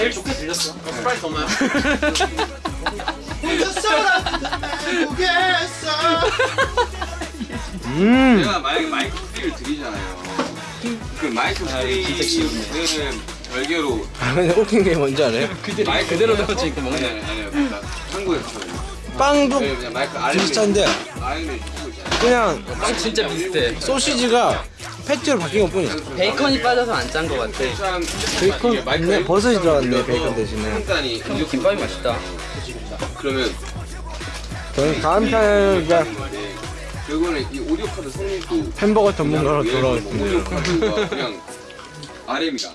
제일 좋게 들렸어. 스프라이트 없나요? 음. 제가 만약에 마이크 프리를 드리잖아요. 그 마이크 프리는 별개로 아 근데 웃긴 게 뭔지 알아요? 마이크 그대로 넣어져 있고 먹는 아니 아니 아니요. 그러니까 한국에서는 빵도 마이크 비슷한데 있잖아요. 그냥 빵 진짜 비슷해 소시지가 패티로 바뀐 것 뿐이야. 베이컨이 빠져서 안 짠 것 같아 참 베이컨 있네. 버섯이 들어갔네, 베이컨 대신에. 이렇게 김밥이 맛있다 그러면 저는 다음 편에 이제 네, 결국에는 이 오디오 카드 성능도 햄버거 전문가로. 카드가 그냥 RM이다.